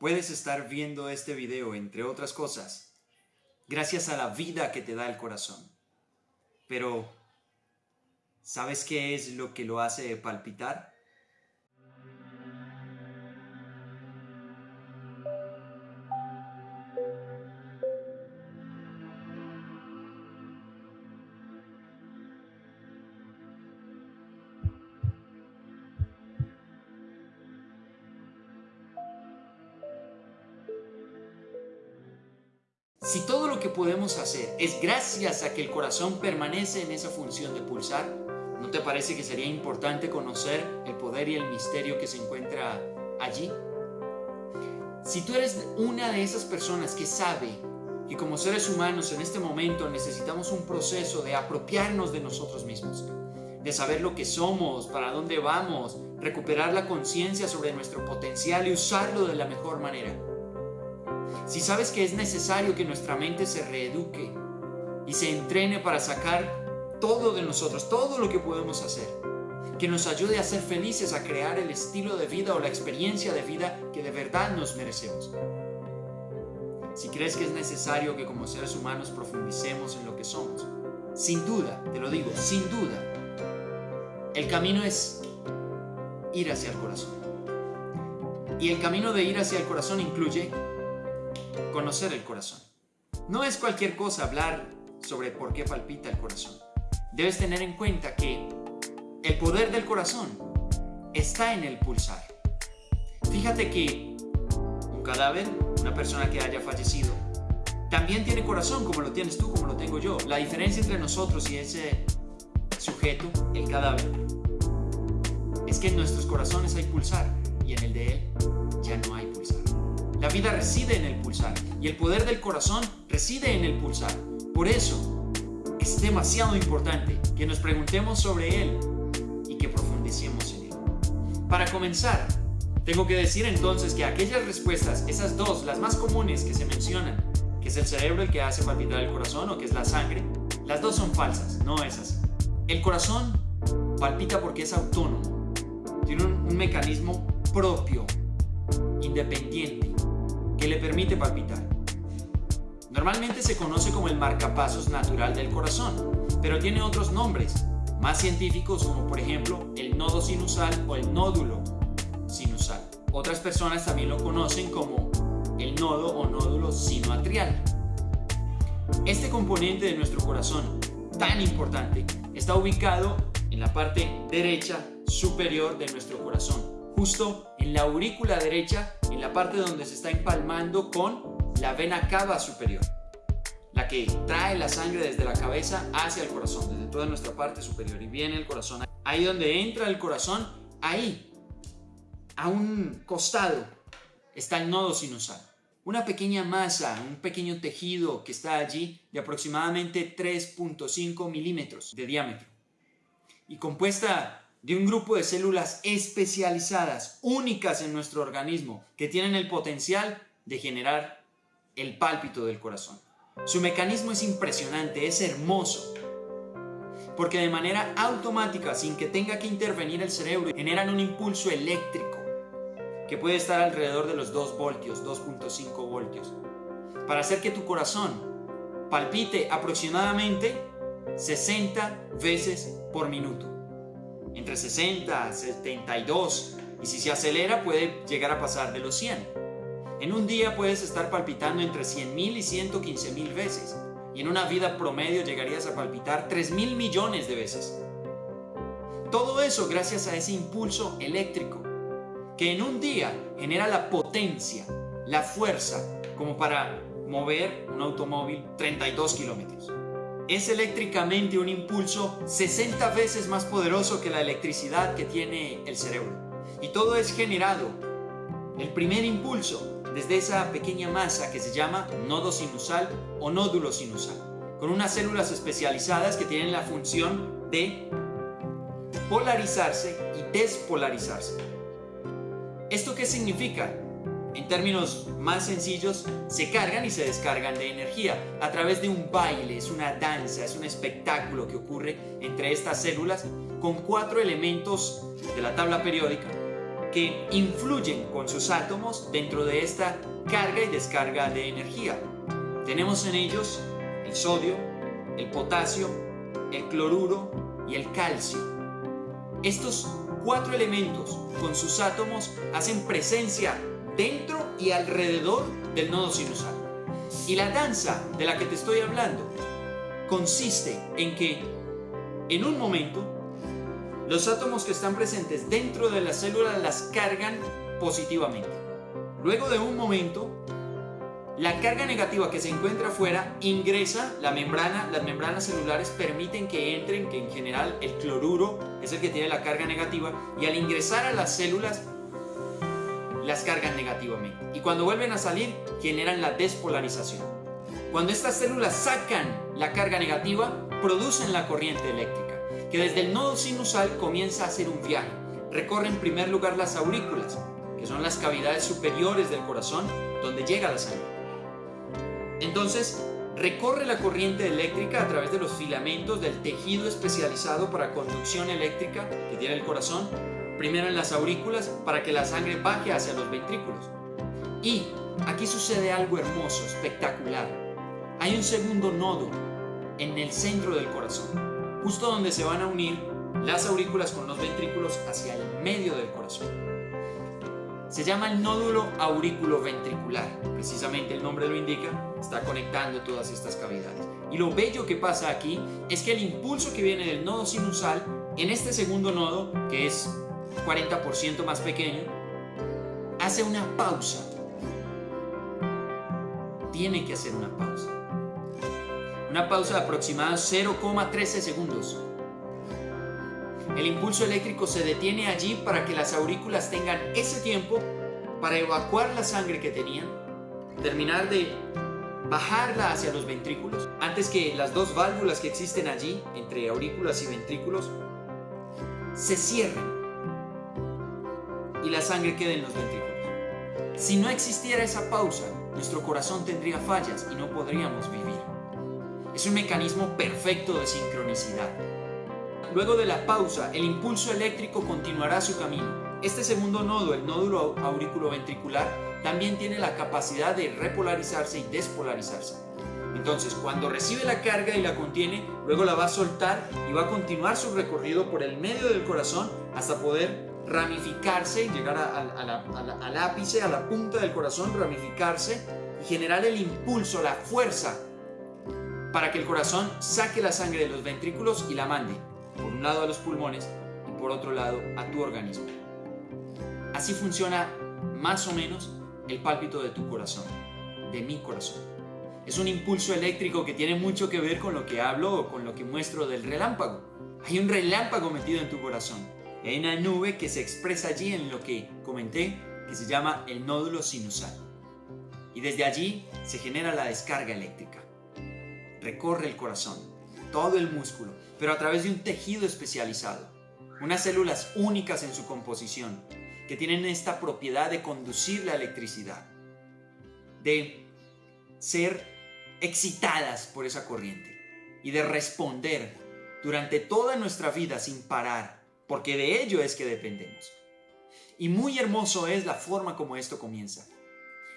puedes estar viendo este video, entre otras cosas, gracias a la vida que te da el corazón. Pero, ¿sabes qué es lo que lo hace palpitar? Si todo lo que podemos hacer es gracias a que el corazón permanece en esa función de pulsar, ¿no te parece que sería importante conocer el poder y el misterio que se encuentra allí? Si tú eres una de esas personas que sabe que como seres humanos en este momento necesitamos un proceso de apropiarnos de nosotros mismos, de saber lo que somos, para dónde vamos, recuperar la conciencia sobre nuestro potencial y usarlo de la mejor manera, si sabes que es necesario que nuestra mente se reeduque y se entrene para sacar todo de nosotros, todo lo que podemos hacer, que nos ayude a ser felices, a crear el estilo de vida o la experiencia de vida que de verdad nos merecemos. Si crees que es necesario que como seres humanos profundicemos en lo que somos, sin duda, te lo digo, sin duda, el camino es ir hacia el corazón. Y el camino de ir hacia el corazón incluye conocer el corazón. No es cualquier cosa hablar sobre por qué palpita el corazón. Debes tener en cuenta que el poder del corazón está en el pulsar. Fíjate que un cadáver, una persona que haya fallecido, también tiene corazón como lo tienes tú, como lo tengo yo. La diferencia entre nosotros y ese sujeto, el cadáver, es que en nuestros corazones hay pulsar y en el de él ya no hay. La vida reside en el pulsar y el poder del corazón reside en el pulsar. Por eso es demasiado importante que nos preguntemos sobre él y que profundicemos en él. Para comenzar, tengo que decir entonces que aquellas respuestas, esas dos, las más comunes que se mencionan, que es el cerebro el que hace palpitar el corazón o que es la sangre, las dos son falsas, no esas. El corazón palpita porque es autónomo, tiene un mecanismo propio, independiente, que le permite palpitar. Normalmente se conoce como el marcapasos natural del corazón, pero tiene otros nombres, más científicos como por ejemplo el nodo sinusal o el nódulo sinusal. Otras personas también lo conocen como el nodo o nódulo sinoatrial. Este componente de nuestro corazón, tan importante, está ubicado en la parte derecha superior de nuestro corazón, justo en la aurícula derecha en la parte donde se está empalmando con la vena cava superior, la que trae la sangre desde la cabeza hacia el corazón, desde toda nuestra parte superior y viene el corazón. Ahí donde entra el corazón, ahí, a un costado, está el nodo sinusal. Una pequeña masa, un pequeño tejido que está allí de aproximadamente 3.5 milímetros de diámetro y compuesta de un grupo de células especializadas, únicas en nuestro organismo, que tienen el potencial de generar el pálpito del corazón. Su mecanismo es impresionante, es hermoso, porque de manera automática, sin que tenga que intervenir el cerebro, generan un impulso eléctrico que puede estar alrededor de los 2 voltios, 2.5 voltios, para hacer que tu corazón palpite aproximadamente 60 veces por minuto entre 60, 72 y si se acelera puede llegar a pasar de los 100. En un día puedes estar palpitando entre 100.000 y 115.000 veces y en una vida promedio llegarías a palpitar 3.000 millones de veces. Todo eso gracias a ese impulso eléctrico que en un día genera la potencia, la fuerza como para mover un automóvil 32 kilómetros es eléctricamente un impulso 60 veces más poderoso que la electricidad que tiene el cerebro. Y todo es generado, el primer impulso, desde esa pequeña masa que se llama nodo sinusal o nódulo sinusal, con unas células especializadas que tienen la función de polarizarse y despolarizarse. ¿Esto qué significa? En términos más sencillos, se cargan y se descargan de energía a través de un baile, es una danza, es un espectáculo que ocurre entre estas células con cuatro elementos de la tabla periódica que influyen con sus átomos dentro de esta carga y descarga de energía. Tenemos en ellos el sodio, el potasio, el cloruro y el calcio. Estos cuatro elementos con sus átomos hacen presencia dentro y alrededor del nodo sinusal. Y la danza de la que te estoy hablando consiste en que en un momento los átomos que están presentes dentro de la célula las cargan positivamente. Luego de un momento, la carga negativa que se encuentra afuera ingresa la membrana, las membranas celulares permiten que entren, que en general el cloruro es el que tiene la carga negativa, y al ingresar a las células las cargan negativamente. Y cuando vuelven a salir, generan la despolarización. Cuando estas células sacan la carga negativa, producen la corriente eléctrica que desde el nodo sinusal comienza a hacer un viaje. Recorre en primer lugar las aurículas, que son las cavidades superiores del corazón donde llega la sangre. Entonces, recorre la corriente eléctrica a través de los filamentos del tejido especializado para conducción eléctrica que tiene el corazón, primero en las aurículas para que la sangre baje hacia los ventrículos. Y aquí sucede algo hermoso, espectacular. Hay un segundo nodo en el centro del corazón justo donde se van a unir las aurículas con los ventrículos hacia el medio del corazón. Se llama el nódulo ventricular. precisamente el nombre lo indica, está conectando todas estas cavidades. Y lo bello que pasa aquí es que el impulso que viene del nodo sinusal en este segundo nodo, que es 40% más pequeño, hace una pausa. Tiene que hacer una pausa una pausa de aproximadamente 0,13 segundos. El impulso eléctrico se detiene allí para que las aurículas tengan ese tiempo para evacuar la sangre que tenían, terminar de bajarla hacia los ventrículos, antes que las dos válvulas que existen allí, entre aurículas y ventrículos, se cierren y la sangre quede en los ventrículos. Si no existiera esa pausa, nuestro corazón tendría fallas y no podríamos vivir. Es un mecanismo perfecto de sincronicidad. Luego de la pausa, el impulso eléctrico continuará su camino. Este segundo nodo, el nódulo auriculoventricular, también tiene la capacidad de repolarizarse y despolarizarse. Entonces, cuando recibe la carga y la contiene, luego la va a soltar y va a continuar su recorrido por el medio del corazón hasta poder ramificarse y llegar al ápice, a la punta del corazón, ramificarse y generar el impulso, la fuerza para que el corazón saque la sangre de los ventrículos y la mande, por un lado a los pulmones y por otro lado a tu organismo. Así funciona más o menos el pálpito de tu corazón, de mi corazón. Es un impulso eléctrico que tiene mucho que ver con lo que hablo o con lo que muestro del relámpago. Hay un relámpago metido en tu corazón. Hay una nube que se expresa allí en lo que comenté que se llama el nódulo sinusal. Y desde allí se genera la descarga eléctrica recorre el corazón, todo el músculo, pero a través de un tejido especializado. Unas células únicas en su composición, que tienen esta propiedad de conducir la electricidad, de ser excitadas por esa corriente y de responder durante toda nuestra vida sin parar, porque de ello es que dependemos. Y muy hermoso es la forma como esto comienza.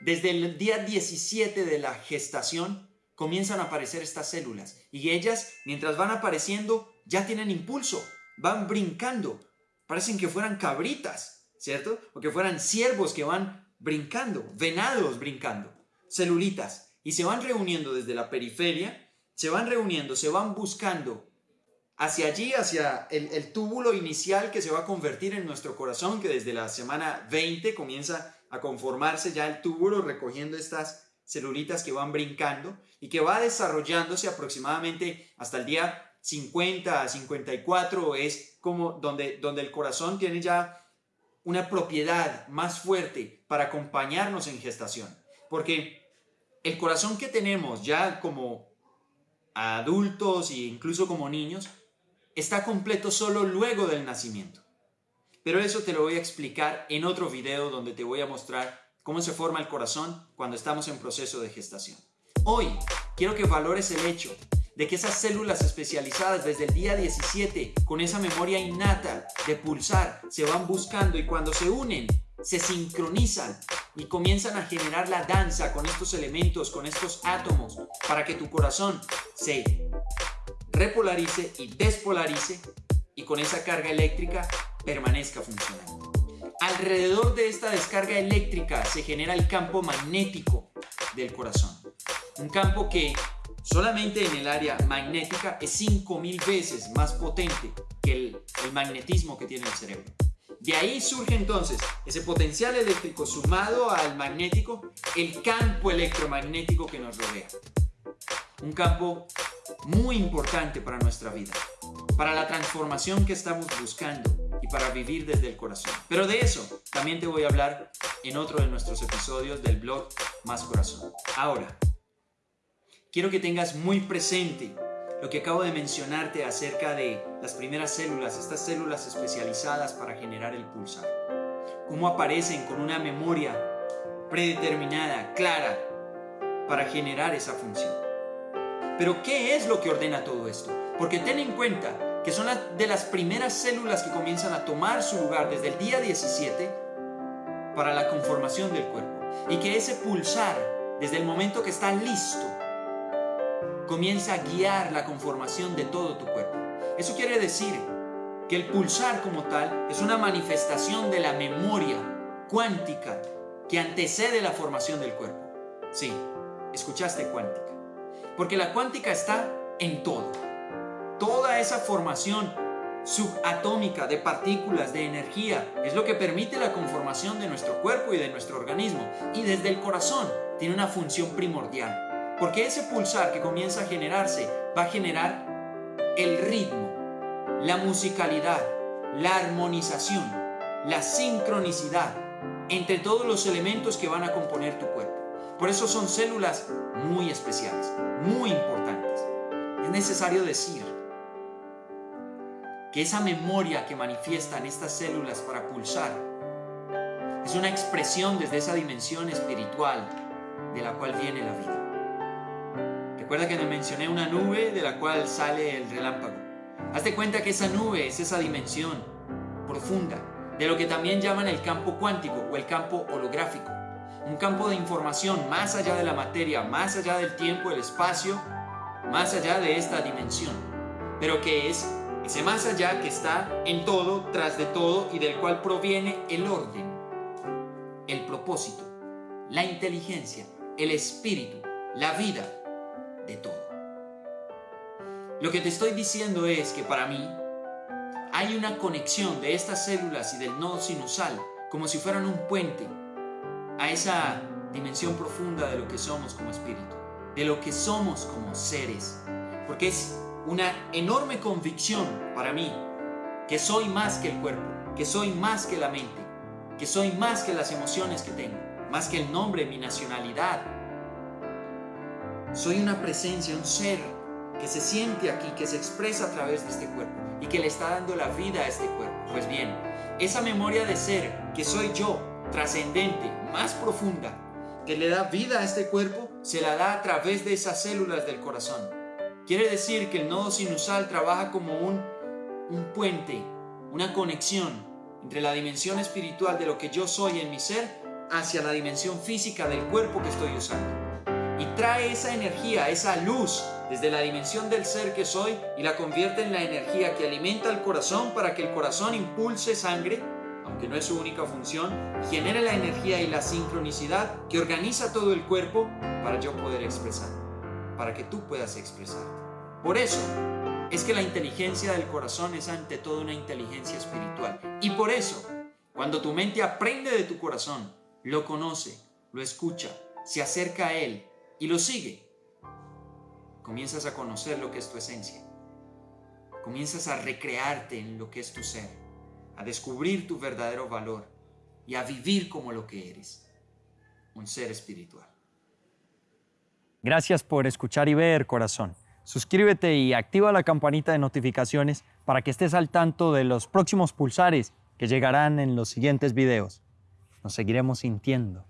Desde el día 17 de la gestación, comienzan a aparecer estas células y ellas, mientras van apareciendo, ya tienen impulso, van brincando, parecen que fueran cabritas, ¿cierto? O que fueran ciervos que van brincando, venados brincando, celulitas, y se van reuniendo desde la periferia, se van reuniendo, se van buscando hacia allí, hacia el, el túbulo inicial que se va a convertir en nuestro corazón, que desde la semana 20 comienza a conformarse ya el túbulo recogiendo estas celulitas que van brincando y que va desarrollándose aproximadamente hasta el día 50 a 54 es como donde, donde el corazón tiene ya una propiedad más fuerte para acompañarnos en gestación. Porque el corazón que tenemos ya como adultos e incluso como niños está completo solo luego del nacimiento. Pero eso te lo voy a explicar en otro video donde te voy a mostrar cómo se forma el corazón cuando estamos en proceso de gestación. Hoy quiero que valores el hecho de que esas células especializadas desde el día 17, con esa memoria innata de pulsar, se van buscando y cuando se unen, se sincronizan y comienzan a generar la danza con estos elementos, con estos átomos, para que tu corazón se repolarice y despolarice y con esa carga eléctrica permanezca funcionando. Alrededor de esta descarga eléctrica se genera el campo magnético del corazón. Un campo que solamente en el área magnética es 5000 veces más potente que el, el magnetismo que tiene el cerebro. De ahí surge entonces ese potencial eléctrico sumado al magnético, el campo electromagnético que nos rodea. Un campo muy importante para nuestra vida, para la transformación que estamos buscando y para vivir desde el corazón. Pero de eso también te voy a hablar en otro de nuestros episodios del blog Más Corazón. Ahora, quiero que tengas muy presente lo que acabo de mencionarte acerca de las primeras células, estas células especializadas para generar el pulsar. Cómo aparecen con una memoria predeterminada, clara, para generar esa función. Pero ¿qué es lo que ordena todo esto? Porque ten en cuenta que son de las primeras células que comienzan a tomar su lugar desde el día 17 para la conformación del cuerpo. Y que ese pulsar, desde el momento que está listo, comienza a guiar la conformación de todo tu cuerpo. Eso quiere decir que el pulsar como tal es una manifestación de la memoria cuántica que antecede la formación del cuerpo. Sí, escuchaste cuántica. Porque la cuántica está en todo. Toda esa formación subatómica de partículas, de energía, es lo que permite la conformación de nuestro cuerpo y de nuestro organismo. Y desde el corazón tiene una función primordial porque ese pulsar que comienza a generarse va a generar el ritmo, la musicalidad, la armonización, la sincronicidad entre todos los elementos que van a componer tu cuerpo. Por eso son células muy especiales, muy importantes. Es necesario decir que esa memoria que manifiestan estas células para pulsar es una expresión desde esa dimensión espiritual de la cual viene la vida. Recuerda que te mencioné una nube de la cual sale el relámpago. Hazte cuenta que esa nube es esa dimensión profunda de lo que también llaman el campo cuántico o el campo holográfico. Un campo de información más allá de la materia, más allá del tiempo, el espacio, más allá de esta dimensión. Pero que es ese más allá que está en todo, tras de todo y del cual proviene el orden, el propósito, la inteligencia, el espíritu, la vida, de todo. Lo que te estoy diciendo es que para mí hay una conexión de estas células y del nodo sinusal como si fueran un puente a esa dimensión profunda de lo que somos como espíritu, de lo que somos como seres. Porque es una enorme convicción para mí que soy más que el cuerpo, que soy más que la mente, que soy más que las emociones que tengo, más que el nombre, mi nacionalidad, soy una presencia, un ser que se siente aquí, que se expresa a través de este cuerpo y que le está dando la vida a este cuerpo. Pues bien, esa memoria de ser que soy yo, trascendente, más profunda, que le da vida a este cuerpo, se la da a través de esas células del corazón. Quiere decir que el nodo sinusal trabaja como un, un puente, una conexión entre la dimensión espiritual de lo que yo soy en mi ser hacia la dimensión física del cuerpo que estoy usando y trae esa energía, esa luz desde la dimensión del ser que soy y la convierte en la energía que alimenta el corazón para que el corazón impulse sangre, aunque no es su única función, genere la energía y la sincronicidad que organiza todo el cuerpo para yo poder expresar, para que tú puedas expresarte. Por eso es que la inteligencia del corazón es ante todo una inteligencia espiritual. Y por eso, cuando tu mente aprende de tu corazón, lo conoce, lo escucha, se acerca a él y lo sigue, comienzas a conocer lo que es tu esencia. Comienzas a recrearte en lo que es tu ser, a descubrir tu verdadero valor y a vivir como lo que eres, un ser espiritual. Gracias por escuchar y ver, corazón. Suscríbete y activa la campanita de notificaciones para que estés al tanto de los próximos pulsares que llegarán en los siguientes videos. Nos seguiremos sintiendo